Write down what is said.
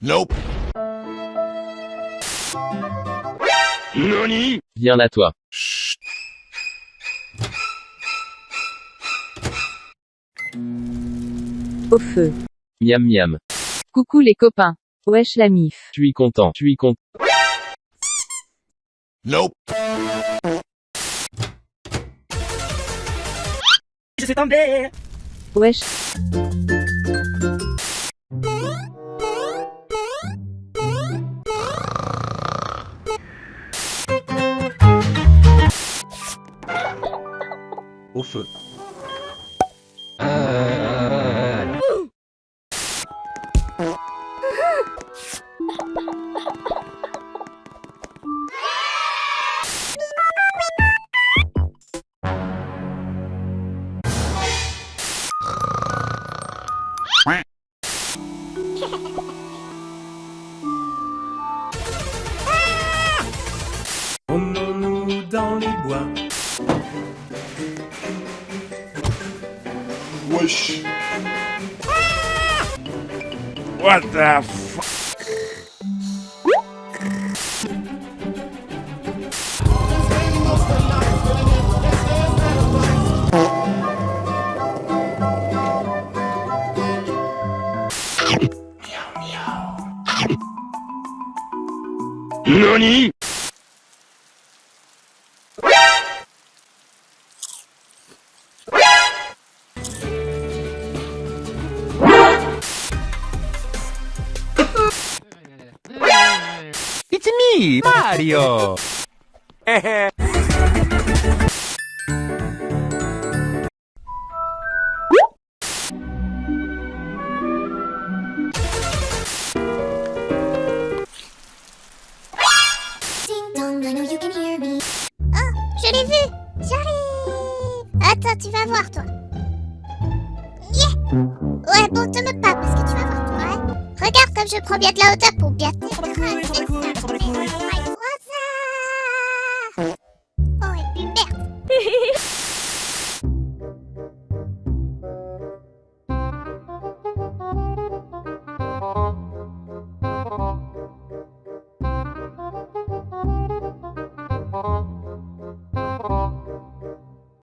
Nope. Nani Viens là toi. Chut. Au feu. Miam miam. Coucou les copains. Wesh la mif. Tu es content. Tu es content. Nope. Je suis tombé Wesh. Au feu. push. What the f? NANI It's me, Mario! Oh, je l'ai vu J'arrive Attends, tu vas voir, toi. Yeah Ouais, bon, te me pas, parce que tu vas voir, toi, ouais. Regarde comme je prends bien de la hauteur pour bien t'écraser.